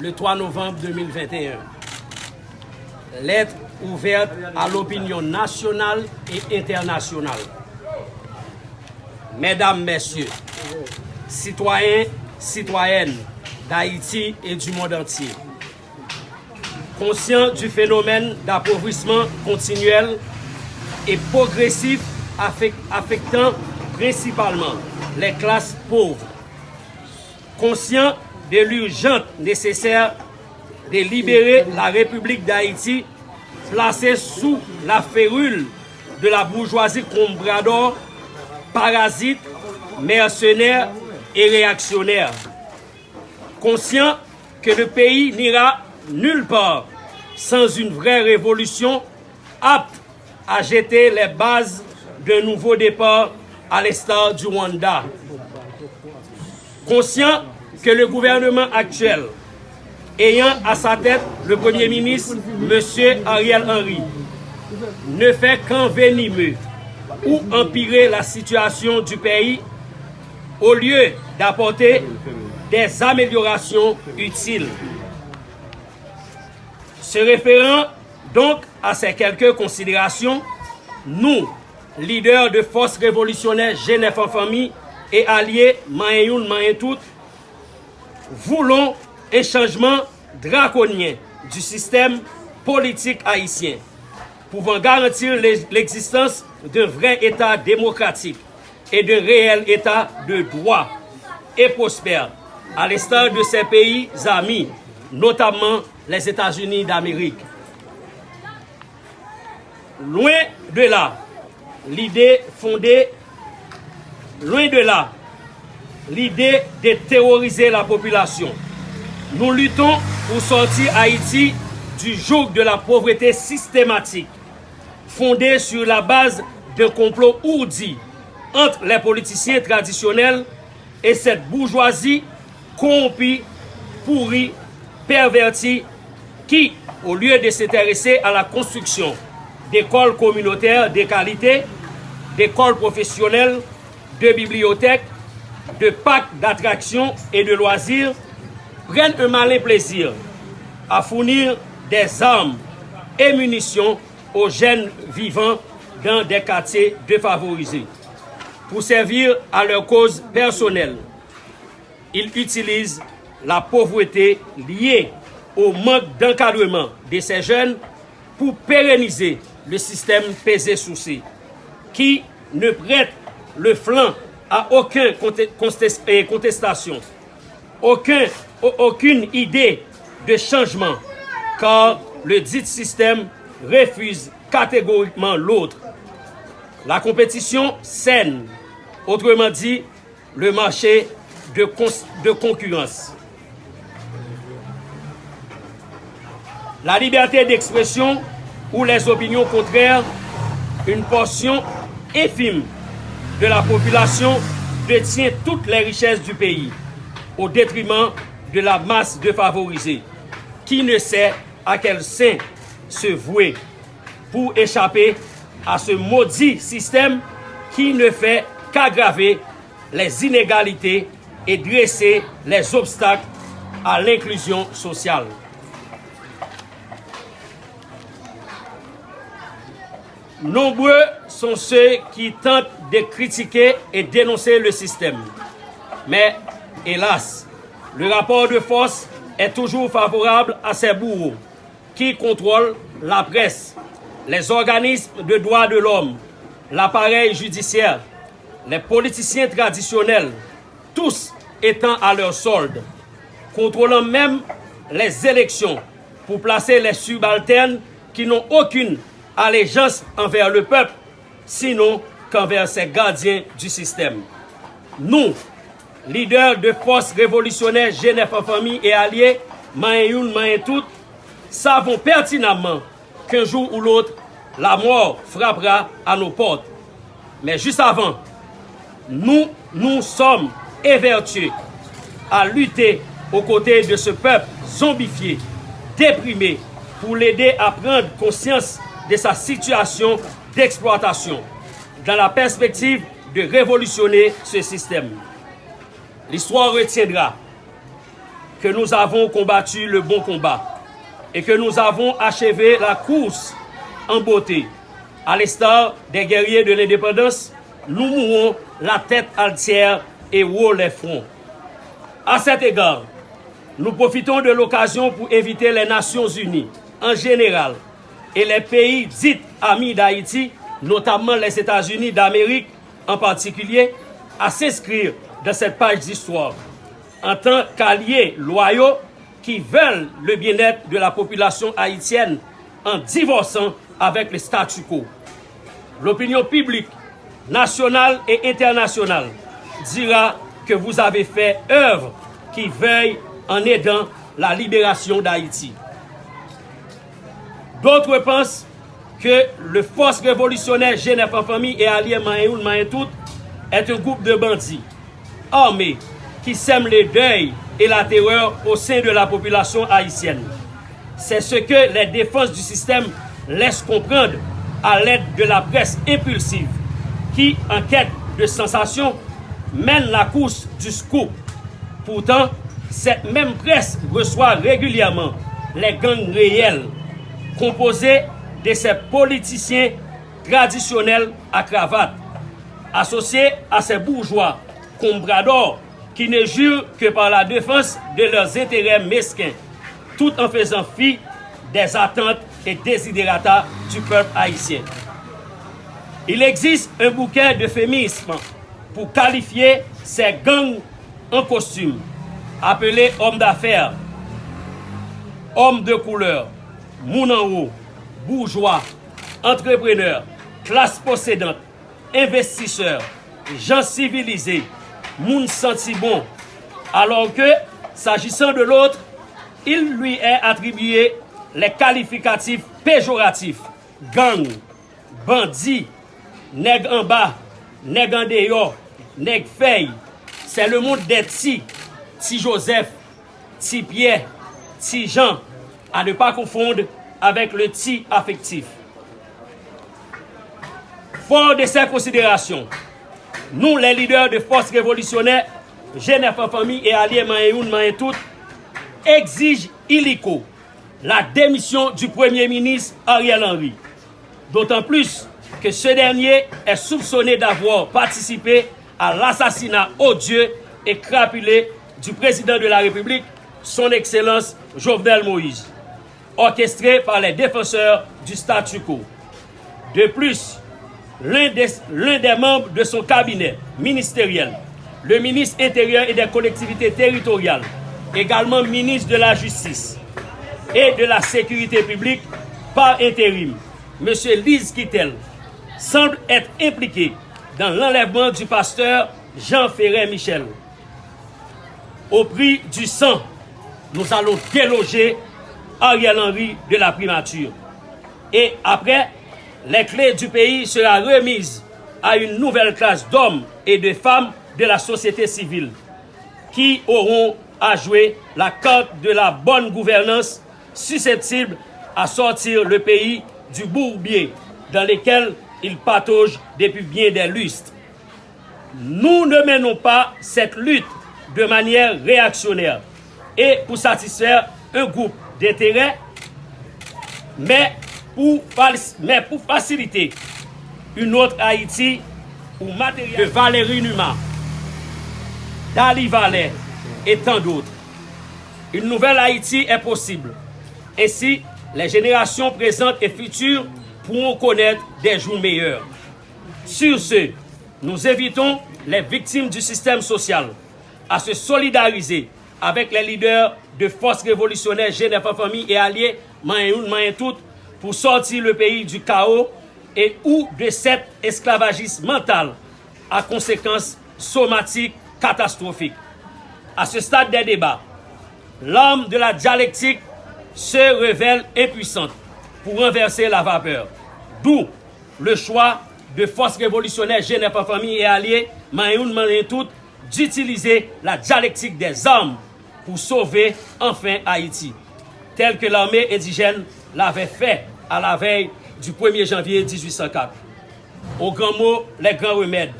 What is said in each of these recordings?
le 3 novembre 2021. Lettre ouverte à l'opinion nationale et internationale. Mesdames, Messieurs, citoyens, citoyennes d'Haïti et du monde entier, conscients du phénomène d'appauvrissement continuel et progressif affectant principalement les classes pauvres, conscients de l'urgente nécessaire de libérer la République d'Haïti placée sous la férule de la bourgeoisie comprador, parasite, mercenaire et réactionnaire. Conscient que le pays n'ira nulle part sans une vraie révolution apte à jeter les bases d'un nouveau départ à l'estat du Rwanda. Conscient que le gouvernement actuel, ayant à sa tête le Premier ministre, M. Ariel Henry, ne fait qu'envenimer ou empirer la situation du pays au lieu d'apporter des améliorations utiles. Se référant donc à ces quelques considérations, nous, leaders de forces révolutionnaires Genève en famille et alliés Maïntout, voulons un changement draconien du système politique haïtien, pouvant garantir l'existence d'un vrai État démocratique et d'un réel État de droit et prospère, à l'instar de ses pays amis, notamment les États-Unis d'Amérique. Loin de là, l'idée fondée, loin de là, l'idée de terroriser la population. Nous luttons pour sortir Haïti du joug de la pauvreté systématique, fondée sur la base d'un complot ourdi entre les politiciens traditionnels et cette bourgeoisie corrompue, pourrie, pervertie, qui, au lieu de s'intéresser à la construction d'écoles communautaires de qualité, d'écoles professionnelles, de bibliothèques, de packs d'attractions et de loisirs prennent un malin plaisir à fournir des armes et munitions aux jeunes vivant dans des quartiers défavorisés. Pour servir à leur cause personnelle, ils utilisent la pauvreté liée au manque d'encadrement de ces jeunes pour pérenniser le système pesé sous qui ne prête le flanc à aucune contestation, aucun, aucune idée de changement, car le dit système refuse catégoriquement l'autre. La compétition saine, autrement dit, le marché de, de concurrence. La liberté d'expression ou les opinions contraires, une portion infime de la population détient toutes les richesses du pays au détriment de la masse défavorisée qui ne sait à quel sein se vouer pour échapper à ce maudit système qui ne fait qu'aggraver les inégalités et dresser les obstacles à l'inclusion sociale. Nombreux sont ceux qui tentent de critiquer et dénoncer le système. Mais, hélas, le rapport de force est toujours favorable à ces bourreaux qui contrôlent la presse, les organismes de droits de l'homme, l'appareil judiciaire, les politiciens traditionnels, tous étant à leur solde, contrôlant même les élections pour placer les subalternes qui n'ont aucune allégeance envers le peuple, sinon qu'envers ses gardiens du système. Nous, leaders de forces révolutionnaires Genève en famille et alliés, maïen maïen tout, savons pertinemment qu'un jour ou l'autre, la mort frappera à nos portes. Mais juste avant, nous nous sommes évertués à lutter aux côtés de ce peuple zombifié, déprimé, pour l'aider à prendre conscience de sa situation d'exploitation dans la perspective de révolutionner ce système. L'histoire retiendra que nous avons combattu le bon combat et que nous avons achevé la course en beauté. À l'instar des guerriers de l'indépendance, nous mourons la tête altière et haut les fronts. À cet égard, nous profitons de l'occasion pour inviter les Nations Unies en général et les pays dits amis d'Haïti, notamment les États-Unis d'Amérique en particulier, à s'inscrire dans cette page d'histoire en tant qu'alliés loyaux qui veulent le bien-être de la population haïtienne en divorçant avec le statu quo. L'opinion publique nationale et internationale dira que vous avez fait œuvre qui veille en aidant la libération d'Haïti. D'autres pensent que le force révolutionnaire Genève en famille et allié Mayoun Mayen tout est un groupe de bandits armés qui sèment les deuils et la terreur au sein de la population haïtienne. C'est ce que les défenses du système laissent comprendre à l'aide de la presse impulsive qui, en quête de sensations, mène la course du scoop. Pourtant, cette même presse reçoit régulièrement les gangs réels composés de se politisyen tradisyonel a kravat, asosye a se bourgeois, kombrador, ki ne jure ke par la defans de leurs interèm meskin, tout an fezan fi des attentes et desiderata du peuple haïtien. Il existe un bouquet d'euphémisme pou kalifiye se gang en kostume, apelé homme d'affaires, homme de couleur, moun en haut, bourgeois, entrepreneur, klas posedant, investisseur, jan civilize, moun senti bon, alor ke, sajisan de l'autre, il lui est attribué les qualificatifs péjoratifs, gang, bandit, neg en bas, neg en dehors, neg fey, c'est le monde des ti, ti Joseph, ti Pierre, ti Jean, à ne pas confondre avec le ti affectif. Fort de ces considérations, nous, les leaders de forces révolutionnaires, Genève en famille et alliés Maïoun Maïntout, exigent illico la démission du Premier ministre Ariel Henry. D'autant plus que ce dernier est soupçonné d'avoir participé à l'assassinat odieux et crapulé du président de la République, son Excellence Jovenel Moïse, orchestré par les défenseurs du statu quo. De plus, l'un des, membres de son cabinet ministériel, le ministre intérieur et des collectivités territoriales, également ministre de la Justice et de la Sécurité publique par intérim, M. Lise Kittel, semble être impliqué dans l'enlèvement du pasteur Jean Ferret Michel. Au prix du sang, nous allons déloger Ariel Henry de la primature. Et après, les clés du pays seront remises à une nouvelle classe d'hommes et de femmes de la société civile qui auront à jouer la carte de la bonne gouvernance susceptible à sortir le pays du bourbier dans lequel il patauge depuis bien des lustres. Nous ne menons pas cette lutte de manière réactionnaire et pour satisfaire un groupe d'intérêts, mais pour, faciliter une autre Haïti ou matériel de Valérie Numa, d'Ali Valais et tant d'autres. Une nouvelle Haïti est possible. Ainsi, les générations présentes et futures pourront connaître des jours meilleurs. Sur ce, nous invitons les victimes du système social à se solidariser avec les leaders de force révolutionnaire Genève famille et alliés, main main tout, pour sortir le pays du chaos et ou de cet esclavagisme mental à conséquences somatiques catastrophiques. À ce stade des débats, l'âme de la dialectique se révèle impuissante pour renverser la vapeur. D'où le choix de forces révolutionnaires Genève famille et alliés, main main tout, d'utiliser la dialectique des armes pou sove anfen Haiti. Tel ke l'armée indigène l'avè fè a la vey du 1er janvier 1804. Au grand mot, les grands remèdes.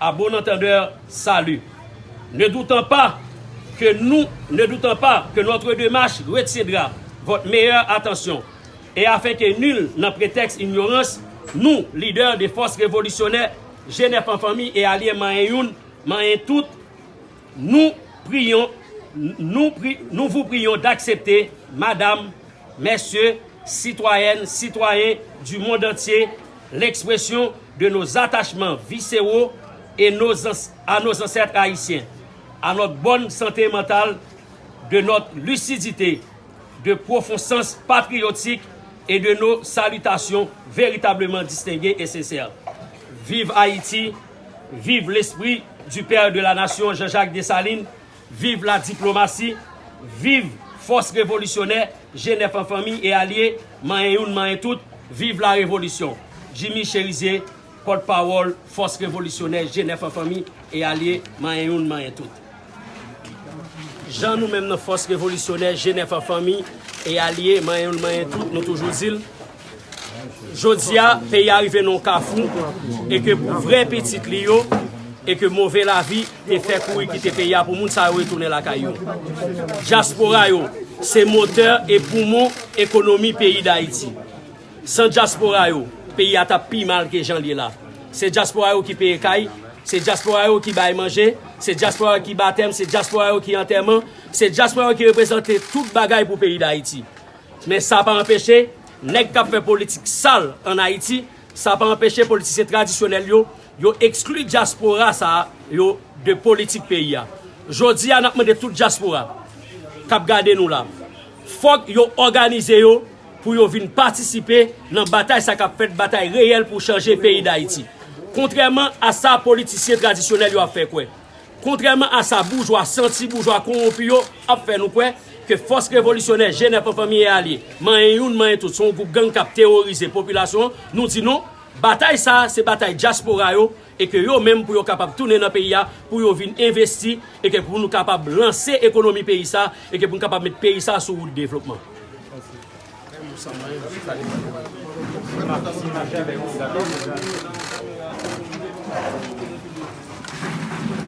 A bon entendeur, salut. Ne doutant pas que nous, ne doutant pas que notre démarche retiendra votre meilleure attention. Et afin que nul n'en prétexte ignorance, nous, leaders des forces révolutionnaires, Genève en famille et alliés Mayen Youn, Mayen Tout, nous prions nous, vous prions d'accepter, madame, messieurs, citoyennes, citoyens du monde entier, l'expression de nos attachements viscéraux et nos, à nos ancêtres haïtiens, à notre bonne santé mentale, de notre lucidité, de profond sens patriotique et de nos salutations véritablement distinguées et sincères. Vive Haïti, vive l'esprit du père de la nation Jean-Jacques Dessalines, Vive la diplomasi, vive fos revolisyonè, jenef an fami e alye, man en yon, man en tout, vive la revolisyon. Jimmy Cherizier, kote pawol, fos revolisyonè, jenef an fami e alye, man en yon, man en tout. Jan nou menm nan fos revolisyonè, jenef an fami e alye, man en yon, man en tout, nou toujou zil. Jodia, peyi arive non kafou, e ke pou vre petit li yo, e ke mouve la vi te fe kou yi ki te peya pou moun sa yo etounen la kayo. Diaspora yo, se moteur e poumon ekonomi peyi da iti. San diaspora yo, peyi ata pi mal ke jan li la. Se diaspora yo ki peye kay, se diaspora yo ki baye manje, se diaspora yo ki batem, se diaspora yo ki anterman, se diaspora yo ki represente tout bagay pou peyi da iti. Men sa pa empeshe, nek kap fe politik sal an Haiti, sa pa empeshe politise tradisyonel yo, yo eksklu diaspora sa yo de politik peyi ya. Jodi an apme de tout diaspora, kap gade nou la. Fok yo organize yo pou yo vin patisipe nan batay sa kap fet batay reyel pou chanje peyi da iti. Kontreman a sa politisye tradisyonel yo ap fe kwe. Kontreman a sa boujwa, senti boujwa, konwopi yo ap fe nou kwe. ke fos revolisyonè jenè pa famiye alye, man yon, man yon tout, son goup gang kap teorize populasyon, nou di nou, Batay sa, se batay diaspora yo, e ke yo menm pou yo kapab toune nan peyi ya, pou yo vin investi, e ke pou nou kapab lanse ekonomi peyi sa, e ke pou nou kapab met peyi sa sou ou devlopman. Merci.